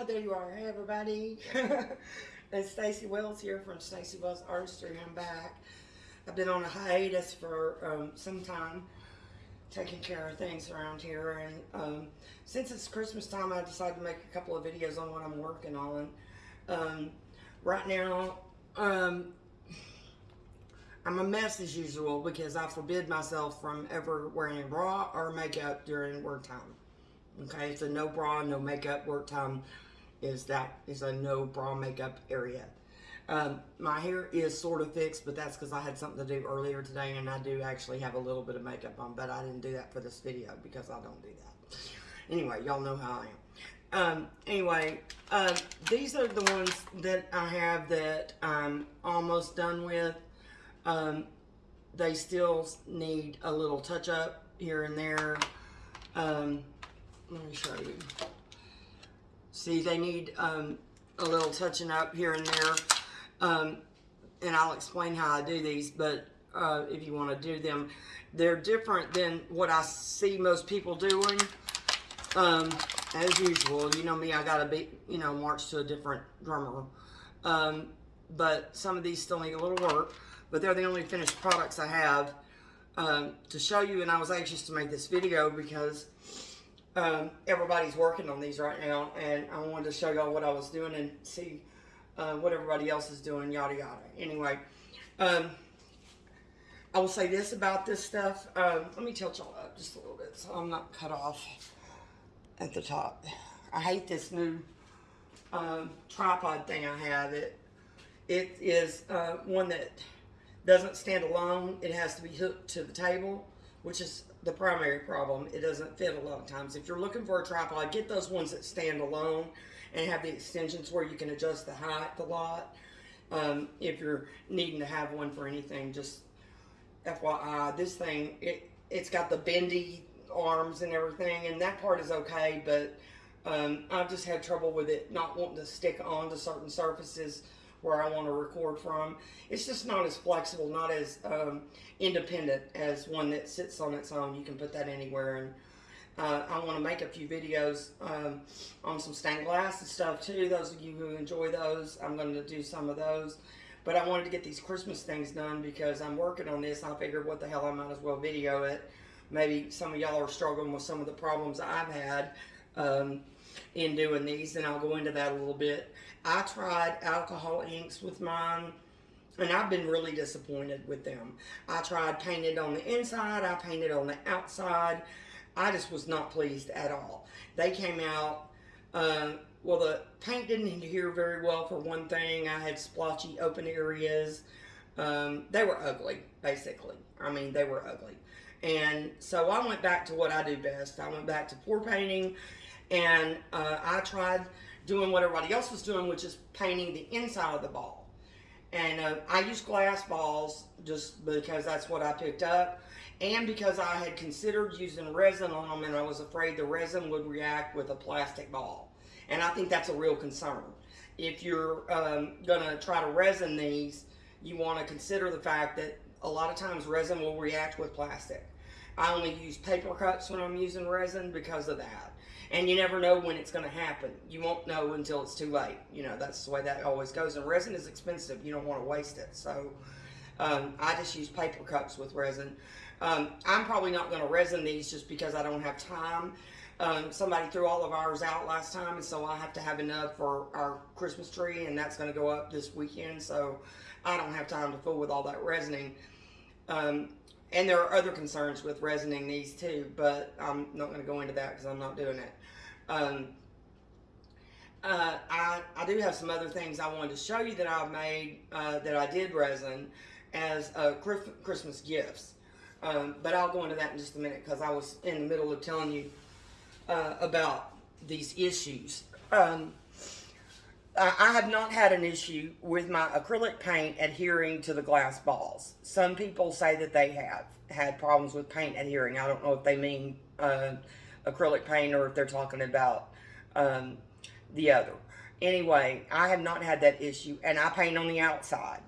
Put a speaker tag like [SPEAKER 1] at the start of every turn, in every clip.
[SPEAKER 1] Ah, there you are. Hey, everybody. it's Stacy Wells here from Stacy Wells Artistry. I'm back. I've been on a hiatus for um, some time, taking care of things around here. And um, since it's Christmas time, I decided to make a couple of videos on what I'm working on. Um, right now, um, I'm a mess as usual because I forbid myself from ever wearing a bra or makeup during work time. Okay, so no bra, no makeup work time is that is a no bra makeup area. Um, my hair is sort of fixed, but that's because I had something to do earlier today, and I do actually have a little bit of makeup on, but I didn't do that for this video because I don't do that. Anyway, y'all know how I am. Um, anyway, uh, these are the ones that I have that I'm almost done with. Um, they still need a little touch up here and there. Um, let me show you. See, they need um, a little touching up here and there. Um, and I'll explain how I do these, but uh, if you want to do them, they're different than what I see most people doing. Um, as usual, you know me, I gotta be, you know, march to a different drummer. Um, but some of these still need a little work, but they're the only finished products I have um, to show you. And I was anxious to make this video because um, everybody's working on these right now, and I wanted to show y'all what I was doing and see uh, what everybody else is doing, yada yada. Anyway, um, I will say this about this stuff. Um, let me tilt y'all up just a little bit so I'm not cut off at the top. I hate this new um, tripod thing I have. It it is uh, one that doesn't stand alone. It has to be hooked to the table, which is the primary problem. It doesn't fit a lot of times. If you're looking for a tripod, get those ones that stand alone and have the extensions where you can adjust the height a lot. Um, if you're needing to have one for anything, just FYI, this thing, it, it's got the bendy arms and everything, and that part is okay, but um, I've just had trouble with it not wanting to stick onto certain surfaces where I want to record from. It's just not as flexible, not as um, independent as one that sits on its own. You can put that anywhere. And uh, I want to make a few videos um, on some stained glass and stuff too. Those of you who enjoy those, I'm going to do some of those. But I wanted to get these Christmas things done because I'm working on this. I figured what the hell, I might as well video it. Maybe some of y'all are struggling with some of the problems I've had. Um, in doing these, and I'll go into that a little bit. I tried alcohol inks with mine, and I've been really disappointed with them. I tried painted on the inside, I painted on the outside. I just was not pleased at all. They came out, uh, well, the paint didn't adhere very well for one thing. I had splotchy open areas. Um, they were ugly, basically. I mean, they were ugly. And so I went back to what I do best. I went back to pour painting and uh, I tried doing what everybody else was doing, which is painting the inside of the ball. And uh, I used glass balls just because that's what I picked up. And because I had considered using resin on them and I was afraid the resin would react with a plastic ball. And I think that's a real concern. If you're um, gonna try to resin these, you wanna consider the fact that a lot of times resin will react with plastic. I only use paper cuts when I'm using resin because of that and you never know when it's going to happen. You won't know until it's too late. You know, that's the way that always goes. And resin is expensive. You don't want to waste it. So um, I just use paper cups with resin. Um, I'm probably not going to resin these just because I don't have time. Um, somebody threw all of ours out last time, and so I have to have enough for our Christmas tree, and that's going to go up this weekend. So I don't have time to fool with all that resining. Um, and there are other concerns with resining these too, but I'm not going to go into that because I'm not doing it. Um, uh, I, I do have some other things I wanted to show you that I've made uh, that I did resin as uh, Christmas gifts. Um, but I'll go into that in just a minute because I was in the middle of telling you uh, about these issues. Um, I have not had an issue with my acrylic paint adhering to the glass balls. Some people say that they have had problems with paint adhering. I don't know if they mean uh, acrylic paint or if they're talking about um, the other. Anyway, I have not had that issue, and I paint on the outside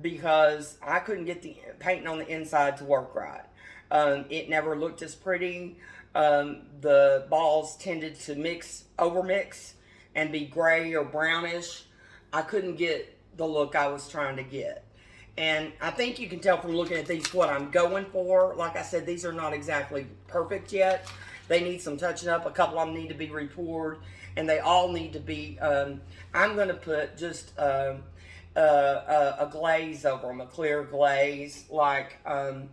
[SPEAKER 1] because I couldn't get the painting on the inside to work right. Um, it never looked as pretty. Um, the balls tended to mix, over mix, and be gray or brownish, I couldn't get the look I was trying to get. And I think you can tell from looking at these what I'm going for. Like I said, these are not exactly perfect yet. They need some touching up. A couple of them need to be repoured. And they all need to be, um, I'm going to put just uh, uh, a glaze over them, a clear glaze, like, um,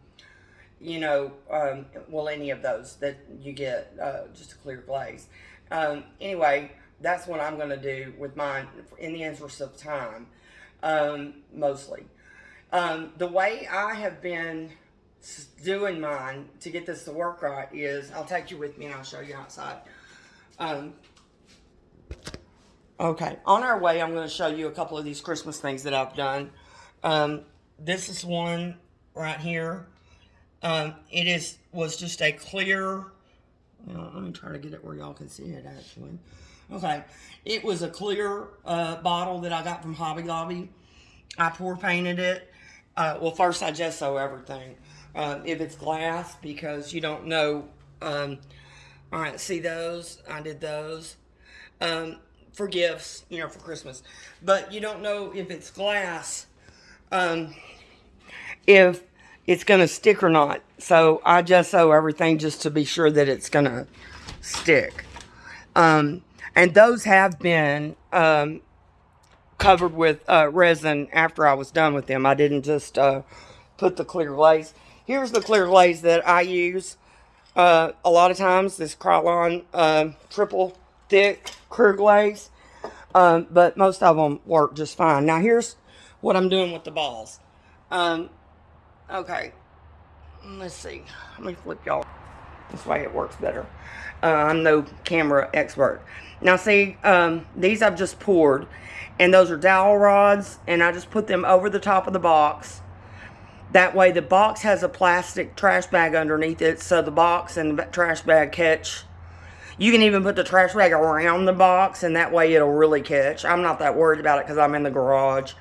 [SPEAKER 1] you know, um, well, any of those that you get, uh, just a clear glaze. Um, anyway, that's what I'm going to do with mine in the interest of time, um, mostly. Um, the way I have been doing mine to get this to work right is, I'll take you with me and I'll show you outside. Um, okay, on our way, I'm going to show you a couple of these Christmas things that I've done. Um, this is one right here. Um, it is was just a clear, let me try to get it where y'all can see it actually. Okay, it was a clear uh, bottle that I got from Hobby Lobby. I pour painted it. Uh, well, first I gesso everything. Uh, if it's glass, because you don't know. Um, all right, see those? I did those um, for gifts, you know, for Christmas. But you don't know if it's glass, um, if it's going to stick or not. So I gesso everything just to be sure that it's going to stick. Um, and those have been um, covered with uh, resin after I was done with them. I didn't just uh, put the clear glaze. Here's the clear glaze that I use uh, a lot of times. This Krylon uh, triple thick clear glaze. Um, but most of them work just fine. Now here's what I'm doing with the balls. Um, okay. Let's see. Let me flip y'all. This way it works better. Uh, I'm no camera expert. Now see, um, these I've just poured. And those are dowel rods. And I just put them over the top of the box. That way the box has a plastic trash bag underneath it. So the box and the trash bag catch. You can even put the trash bag around the box. And that way it'll really catch. I'm not that worried about it because I'm in the garage.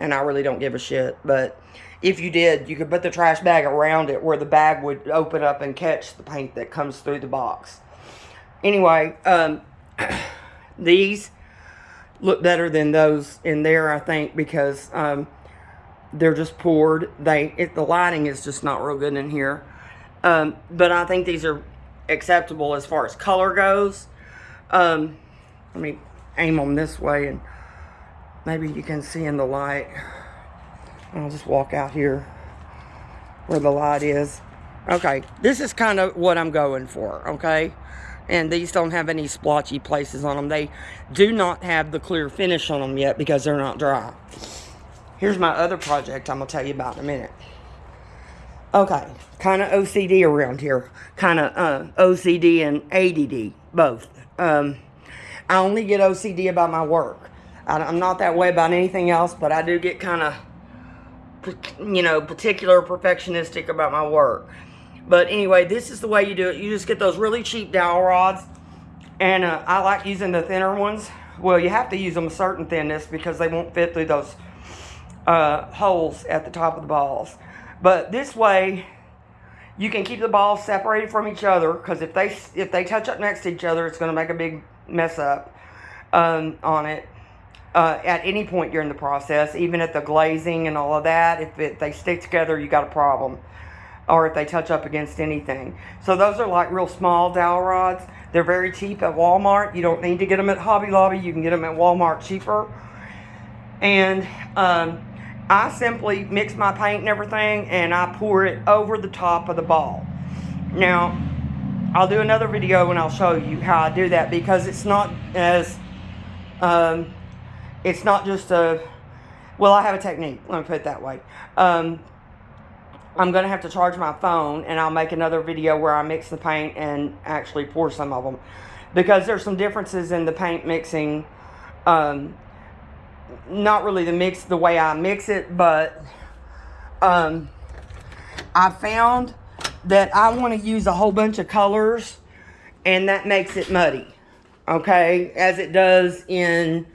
[SPEAKER 1] And I really don't give a shit. But if you did, you could put the trash bag around it where the bag would open up and catch the paint that comes through the box. Anyway, um, these look better than those in there, I think, because um, they're just poured. They it, The lighting is just not real good in here. Um, but I think these are acceptable as far as color goes. Um, let me aim them this way and maybe you can see in the light. I'll just walk out here where the light is. Okay, this is kind of what I'm going for, okay? And these don't have any splotchy places on them. They do not have the clear finish on them yet because they're not dry. Here's my other project I'm going to tell you about in a minute. Okay, kind of OCD around here. Kind of uh, OCD and ADD, both. Um, I only get OCD about my work. I, I'm not that way about anything else, but I do get kind of you know, particular perfectionistic about my work. But anyway, this is the way you do it. You just get those really cheap dowel rods. And uh, I like using the thinner ones. Well, you have to use them a certain thinness because they won't fit through those uh, holes at the top of the balls. But this way, you can keep the balls separated from each other because if they if they touch up next to each other, it's going to make a big mess up um, on it uh, at any point during the process, even at the glazing and all of that. If it, they stick together, you got a problem. Or if they touch up against anything. So those are like real small dowel rods. They're very cheap at Walmart. You don't need to get them at Hobby Lobby. You can get them at Walmart cheaper. And um, I simply mix my paint and everything and I pour it over the top of the ball. Now, I'll do another video and I'll show you how I do that because it's not as um, it's not just a, well, I have a technique. Let me put it that way. Um, I'm going to have to charge my phone and I'll make another video where I mix the paint and actually pour some of them. Because there's some differences in the paint mixing. Um, not really the mix, the way I mix it, but um, I found that I want to use a whole bunch of colors and that makes it muddy. Okay, as it does in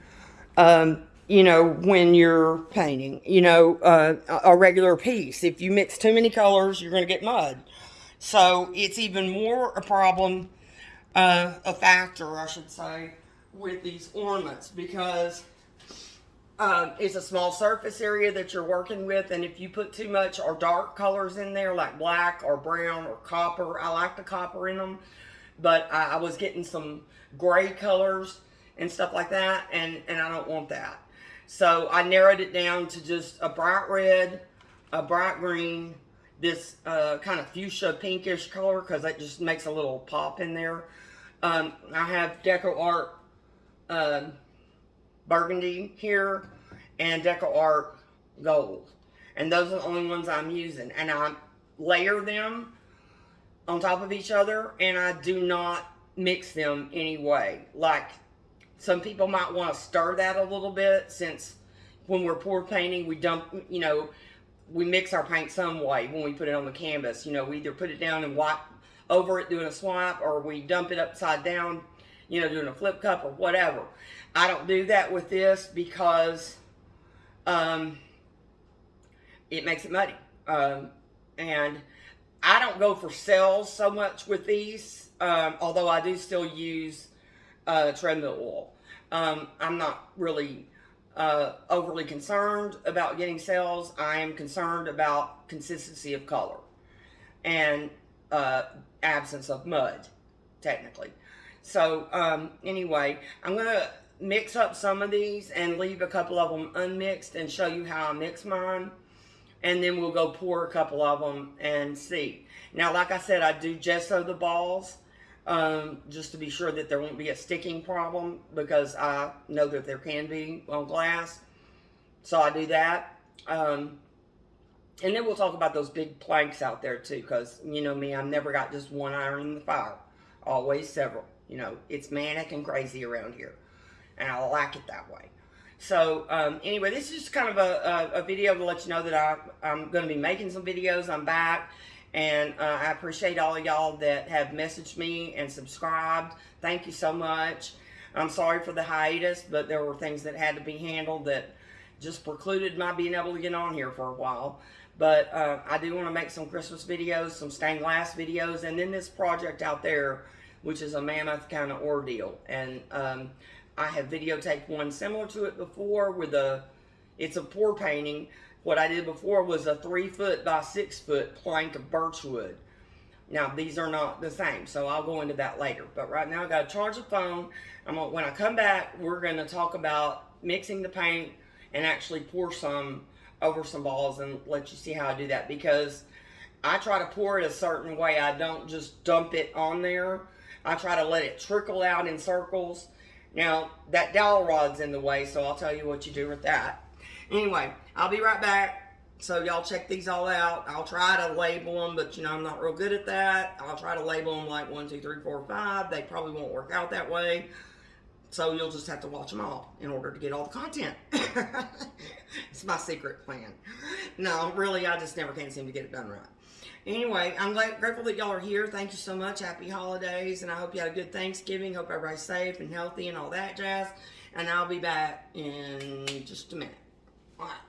[SPEAKER 1] um, you know, when you're painting, you know, uh, a regular piece. If you mix too many colors, you're going to get mud. So it's even more a problem, uh, a factor, I should say, with these ornaments because um, it's a small surface area that you're working with, and if you put too much or dark colors in there, like black or brown or copper, I like the copper in them, but I, I was getting some gray colors and stuff like that, and, and I don't want that. So I narrowed it down to just a bright red, a bright green, this uh, kind of fuchsia pinkish color because that just makes a little pop in there. Um, I have Deco Art um, burgundy here and Deco Art gold. And those are the only ones I'm using. And I layer them on top of each other and I do not mix them anyway. Like some people might want to stir that a little bit since when we're pour painting, we dump, you know, we mix our paint some way when we put it on the canvas. You know, we either put it down and wipe over it doing a swipe or we dump it upside down, you know, doing a flip cup or whatever. I don't do that with this because um, it makes it muddy. Um, and I don't go for cells so much with these, um, although I do still use uh, treadmill oil. Um, I'm not really uh, overly concerned about getting cells. I am concerned about consistency of color and uh, absence of mud, technically. So um, anyway, I'm going to mix up some of these and leave a couple of them unmixed and show you how I mix mine. And then we'll go pour a couple of them and see. Now, like I said, I do gesso the balls um, just to be sure that there won't be a sticking problem because I know that there can be on glass. So I do that. Um, and then we'll talk about those big planks out there too because, you know me, I've never got just one iron in the fire. Always several. You know, it's manic and crazy around here and I like it that way. So um, anyway, this is just kind of a, a, a, video to let you know that I, I'm going to be making some videos. I'm back. And uh, I appreciate all y'all that have messaged me and subscribed. Thank you so much. I'm sorry for the hiatus, but there were things that had to be handled that just precluded my being able to get on here for a while. But uh, I do want to make some Christmas videos, some stained glass videos, and then this project out there, which is a mammoth kind of ordeal. And um, I have videotaped one similar to it before with a, it's a pour painting. What I did before was a three foot by six foot plank of birchwood. Now these are not the same, so I'll go into that later. But right now I got to charge the phone. I'm gonna, when I come back, we're gonna talk about mixing the paint and actually pour some over some balls and let you see how I do that because I try to pour it a certain way. I don't just dump it on there. I try to let it trickle out in circles now, that dowel rod's in the way, so I'll tell you what you do with that. Anyway, I'll be right back. So y'all check these all out. I'll try to label them, but you know, I'm not real good at that. I'll try to label them like one, two, three, four, five. They probably won't work out that way. So you'll just have to watch them all in order to get all the content. it's my secret plan. No, really, I just never can seem to get it done right. Anyway, I'm glad, grateful that y'all are here. Thank you so much. Happy holidays. And I hope you had a good Thanksgiving. Hope everybody's safe and healthy and all that jazz. And I'll be back in just a minute. Right.